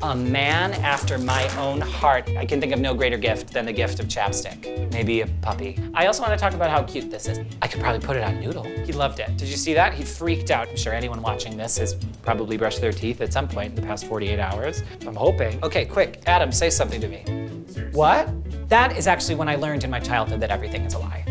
A man after my own heart. I can think of no greater gift than the gift of chapstick. Maybe a puppy. I also want to talk about how cute this is. I could probably put it on Noodle. He loved it. Did you see that? He freaked out. I'm sure anyone watching this has probably brushed their teeth at some point in the past 48 hours. I'm hoping. Okay, quick. Adam, say something to me. What? That is actually when I learned in my childhood that everything is a lie.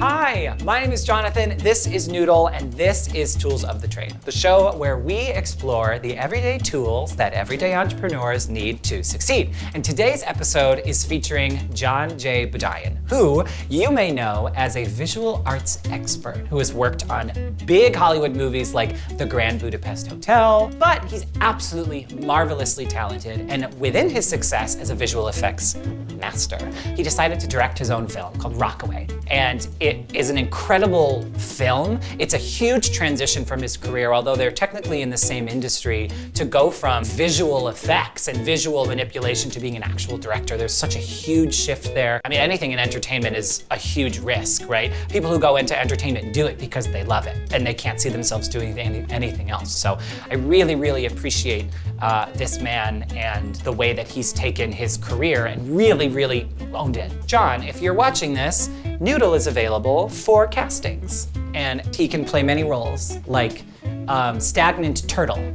Hi, my name is Jonathan, this is Noodle, and this is Tools of the Trade, the show where we explore the everyday tools that everyday entrepreneurs need to succeed. And today's episode is featuring John J. Budion, who you may know as a visual arts expert who has worked on big Hollywood movies like The Grand Budapest Hotel, but he's absolutely marvelously talented, and within his success as a visual effects master, he decided to direct his own film called Rockaway. And it is an incredible film. It's a huge transition from his career, although they're technically in the same industry, to go from visual effects and visual manipulation to being an actual director. There's such a huge shift there. I mean, anything in entertainment is a huge risk, right? People who go into entertainment do it because they love it and they can't see themselves doing any, anything else. So I really, really appreciate uh, this man and the way that he's taken his career and really, really owned it. John, if you're watching this, Noodle is available for castings. And he can play many roles, like um, stagnant turtle,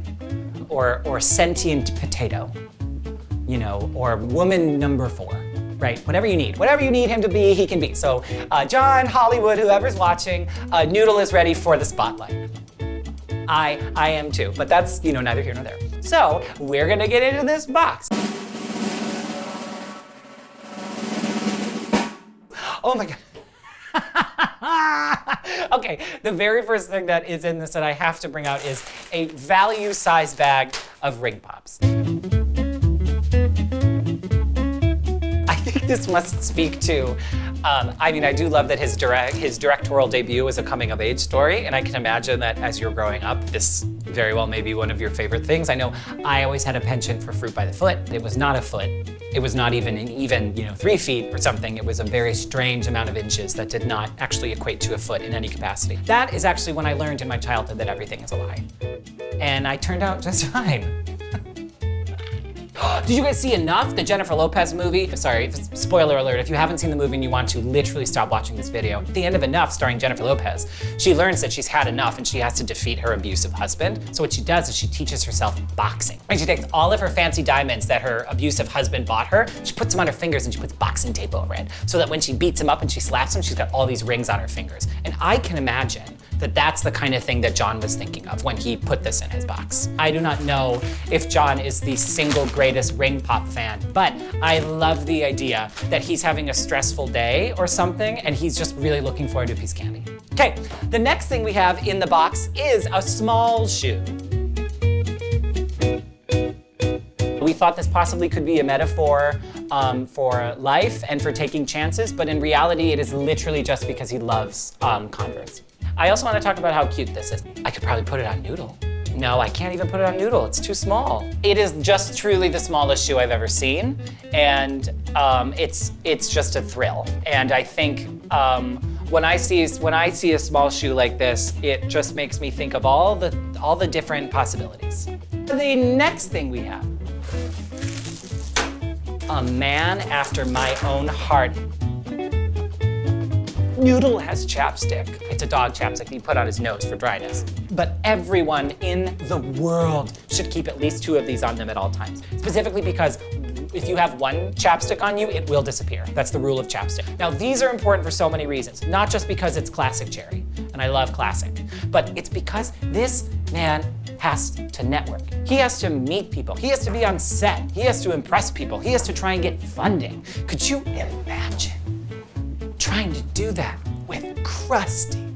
or, or sentient potato, you know, or woman number four, right? Whatever you need. Whatever you need him to be, he can be. So uh, John, Hollywood, whoever's watching, uh, Noodle is ready for the spotlight. I, I am too, but that's, you know, neither here nor there. So we're gonna get into this box. Oh my God. okay, the very first thing that is in this that I have to bring out is a value size bag of ring pops. I think this must speak to, um, I mean, I do love that his direct his directorial debut was a coming of age story, and I can imagine that as you're growing up, this very well may be one of your favorite things. I know I always had a penchant for fruit by the foot. It was not a foot. It was not even an even, you know, three feet or something. It was a very strange amount of inches that did not actually equate to a foot in any capacity. That is actually when I learned in my childhood that everything is a lie. And I turned out just fine. Did you guys see Enough, the Jennifer Lopez movie? Sorry, spoiler alert, if you haven't seen the movie and you want to literally stop watching this video. At the end of Enough, starring Jennifer Lopez, she learns that she's had enough and she has to defeat her abusive husband. So what she does is she teaches herself boxing. And she takes all of her fancy diamonds that her abusive husband bought her, she puts them on her fingers and she puts boxing tape over it. So that when she beats him up and she slaps him, she's got all these rings on her fingers. And I can imagine that that's the kind of thing that John was thinking of when he put this in his box. I do not know if John is the single greatest ring pop fan, but I love the idea that he's having a stressful day or something and he's just really looking forward to a piece of candy. Okay, the next thing we have in the box is a small shoe. We thought this possibly could be a metaphor um, for life and for taking chances, but in reality, it is literally just because he loves um, Converse. I also want to talk about how cute this is. I could probably put it on Noodle. No, I can't even put it on Noodle. It's too small. It is just truly the smallest shoe I've ever seen, and um, it's it's just a thrill. And I think um, when I see when I see a small shoe like this, it just makes me think of all the all the different possibilities. The next thing we have, a man after my own heart. Noodle has chapstick. It's a dog chapstick he put on his nose for dryness. But everyone in the world should keep at least two of these on them at all times. Specifically because if you have one chapstick on you, it will disappear. That's the rule of chapstick. Now, these are important for so many reasons, not just because it's classic cherry, and I love classic, but it's because this man has to network. He has to meet people. He has to be on set. He has to impress people. He has to try and get funding. Could you imagine trying to do that with crusty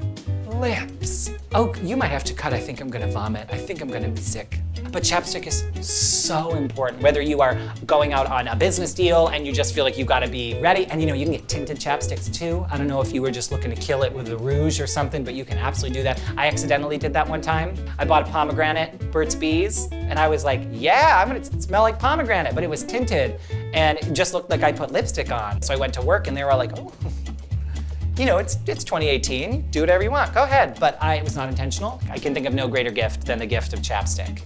lips? Oh, you might have to cut. I think I'm gonna vomit. I think I'm gonna be sick. But chapstick is so important, whether you are going out on a business deal and you just feel like you've got to be ready. And you know, you can get tinted chapsticks too. I don't know if you were just looking to kill it with a rouge or something, but you can absolutely do that. I accidentally did that one time. I bought a pomegranate, Burt's Bees, and I was like, yeah, I'm gonna smell like pomegranate, but it was tinted and it just looked like I put lipstick on. So I went to work and they were all like, oh, you know, it's, it's 2018, do whatever you want, go ahead. But I, it was not intentional. I can think of no greater gift than the gift of chapstick.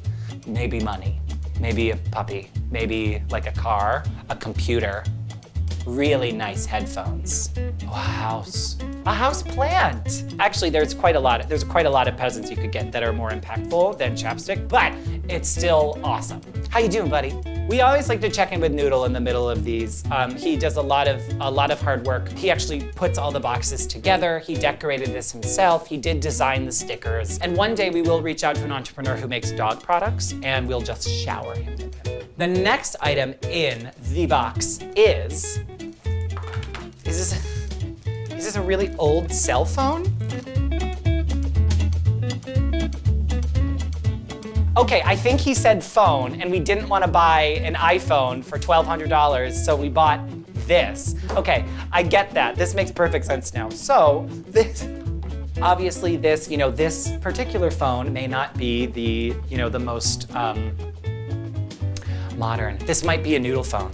Maybe money, maybe a puppy, maybe like a car, a computer, really nice headphones, a house, a house plant. Actually, there's quite a lot. Of, there's quite a lot of presents you could get that are more impactful than chapstick, but it's still awesome. How you doing, buddy? We always like to check in with Noodle in the middle of these. Um, he does a lot of a lot of hard work. He actually puts all the boxes together. He decorated this himself. He did design the stickers. And one day we will reach out to an entrepreneur who makes dog products, and we'll just shower him with them. The next item in the box is is this a, is this a really old cell phone? Okay, I think he said phone, and we didn't want to buy an iPhone for $1,200, so we bought this. Okay, I get that. This makes perfect sense now. So, this, obviously this, you know, this particular phone may not be the, you know, the most um, modern. This might be a noodle phone.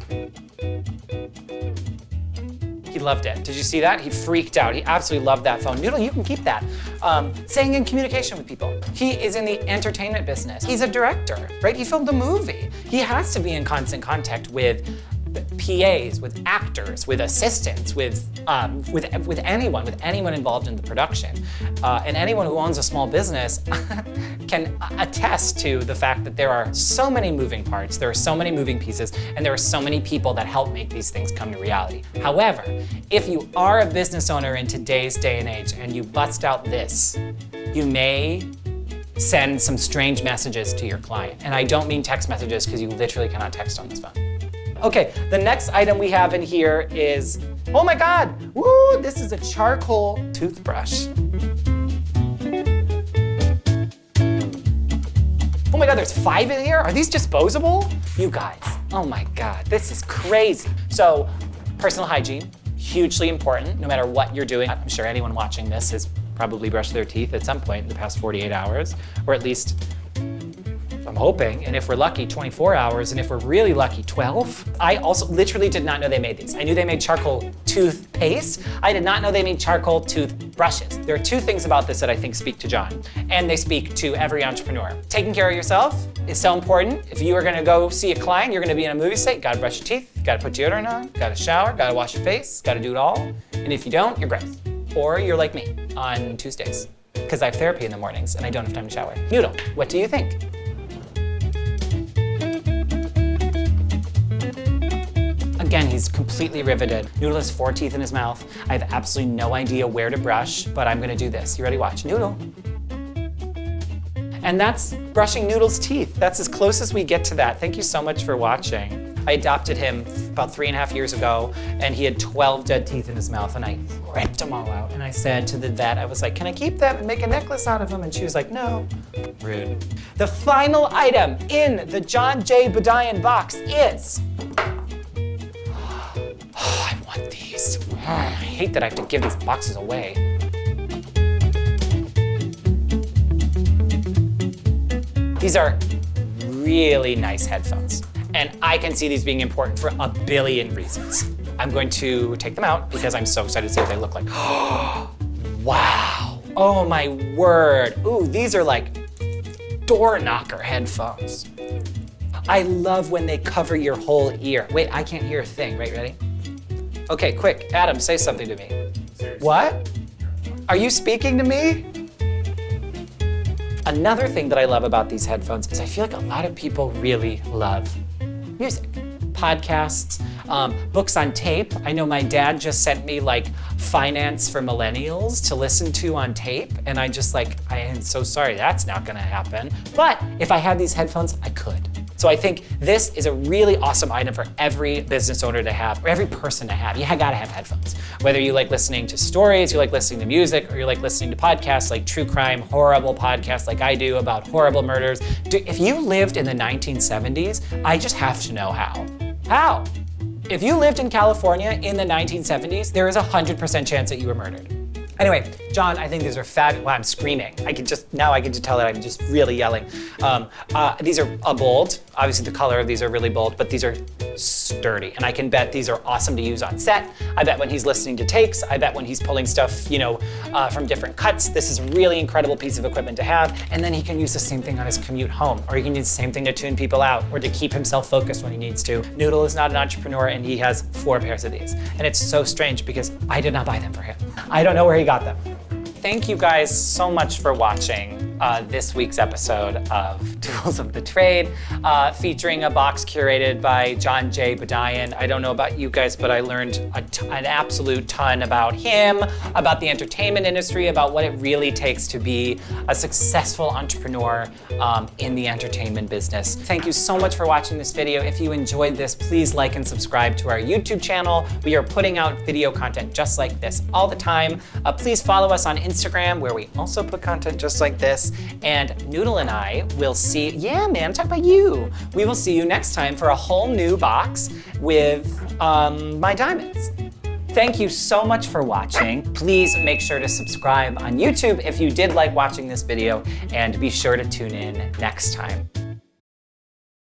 He loved it. Did you see that? He freaked out. He absolutely loved that phone. Noodle, you can keep that. Um, staying in communication with people. He is in the entertainment business. He's a director, right? He filmed a movie. He has to be in constant contact with PAs, with actors, with assistants, with, um, with, with anyone, with anyone involved in the production. Uh, and anyone who owns a small business can attest to the fact that there are so many moving parts, there are so many moving pieces, and there are so many people that help make these things come to reality. However, if you are a business owner in today's day and age and you bust out this, you may send some strange messages to your client. And I don't mean text messages because you literally cannot text on this phone. Okay, the next item we have in here is, oh my God, woo, this is a charcoal toothbrush. Oh my God, there's five in here? Are these disposable? You guys, oh my God, this is crazy. So, personal hygiene, hugely important, no matter what you're doing. I'm sure anyone watching this has probably brushed their teeth at some point in the past 48 hours, or at least I'm hoping, and if we're lucky, 24 hours, and if we're really lucky, 12. I also literally did not know they made these. I knew they made charcoal toothpaste. I did not know they made charcoal toothbrushes. There are two things about this that I think speak to John, and they speak to every entrepreneur. Taking care of yourself is so important. If you are gonna go see a client, you're gonna be in a movie set, gotta brush your teeth, gotta put deodorant on, gotta shower, gotta wash your face, gotta do it all. And if you don't, you're gross. Or you're like me on Tuesdays, because I have therapy in the mornings and I don't have time to shower. Noodle, what do you think? Again, he's completely riveted. Noodle has four teeth in his mouth. I have absolutely no idea where to brush, but I'm gonna do this. You ready? Watch. Noodle. And that's brushing Noodle's teeth. That's as close as we get to that. Thank you so much for watching. I adopted him about three and a half years ago, and he had 12 dead teeth in his mouth, and I ripped them all out. And I said to the vet, I was like, can I keep them and make a necklace out of them? And she was like, no. Rude. The final item in the John J. Budion box is Oh, I want these. Ah, I hate that I have to give these boxes away. These are really nice headphones. And I can see these being important for a billion reasons. I'm going to take them out because I'm so excited to see what they look like. wow. Oh my word. Ooh, these are like door knocker headphones. I love when they cover your whole ear. Wait, I can't hear a thing. Right, ready? Okay, quick, Adam, say something to me. Seriously? What? Are you speaking to me? Another thing that I love about these headphones is I feel like a lot of people really love music. Podcasts, um, books on tape. I know my dad just sent me like finance for millennials to listen to on tape. And I just like, I am so sorry, that's not gonna happen. But if I had these headphones, I could. So I think this is a really awesome item for every business owner to have, or every person to have. You gotta have headphones. Whether you like listening to stories, you like listening to music, or you like listening to podcasts like true crime, horrible podcasts like I do about horrible murders. If you lived in the 1970s, I just have to know how. How? If you lived in California in the 1970s, there is a 100% chance that you were murdered. Anyway, John, I think these are fat. Wow, I'm screaming. I can just, now I can just tell that I'm just really yelling. Um, uh, these are uh, bold. Obviously the color of these are really bold, but these are sturdy. And I can bet these are awesome to use on set. I bet when he's listening to takes, I bet when he's pulling stuff, you know, uh, from different cuts, this is a really incredible piece of equipment to have. And then he can use the same thing on his commute home, or he can use the same thing to tune people out, or to keep himself focused when he needs to. Noodle is not an entrepreneur and he has four pairs of these. And it's so strange because I did not buy them for him. I don't know where he got them. Thank you guys so much for watching uh, this week's episode of Tools of the Trade, uh, featuring a box curated by John J. Budion. I don't know about you guys, but I learned an absolute ton about him, about the entertainment industry, about what it really takes to be a successful entrepreneur um, in the entertainment business. Thank you so much for watching this video. If you enjoyed this, please like and subscribe to our YouTube channel. We are putting out video content just like this all the time. Uh, please follow us on Instagram, where we also put content just like this. And Noodle and I will see, yeah, man, talk about you. We will see you next time for a whole new box with um, my diamonds. Thank you so much for watching. Please make sure to subscribe on YouTube if you did like watching this video and be sure to tune in next time.